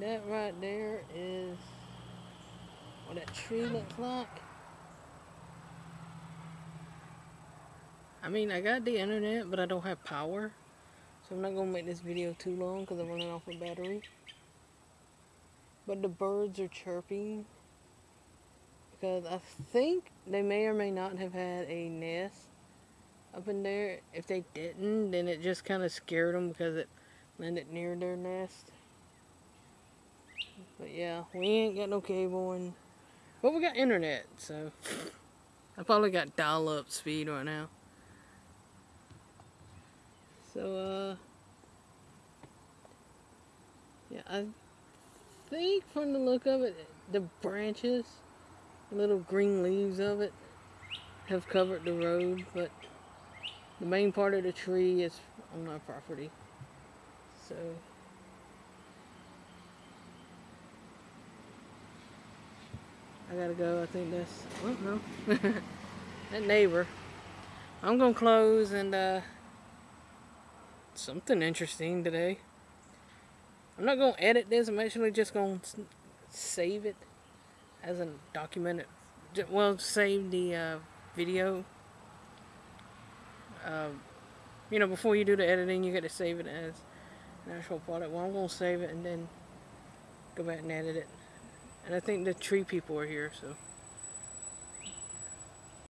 that right there is what that tree looks like. I mean, I got the internet, but I don't have power. So I'm not going to make this video too long because I'm running off of battery. But the birds are chirping. Because I think they may or may not have had a nest up in there. If they didn't, then it just kind of scared them because it landed near their nest. But yeah, we ain't got no cable and but we got internet, so I probably got dial-up speed right now. So uh yeah, I think from the look of it, the branches, the little green leaves of it have covered the road, but the main part of the tree is on my property. So I gotta go. I think that's, oh no, that neighbor. I'm gonna close and uh, something interesting today. I'm not gonna edit this. I'm actually just gonna save it as a documented. Well, save the uh, video. Uh, you know, before you do the editing, you got to save it as an actual product. Well, I'm gonna save it and then go back and edit it. And I think the tree people are here, so.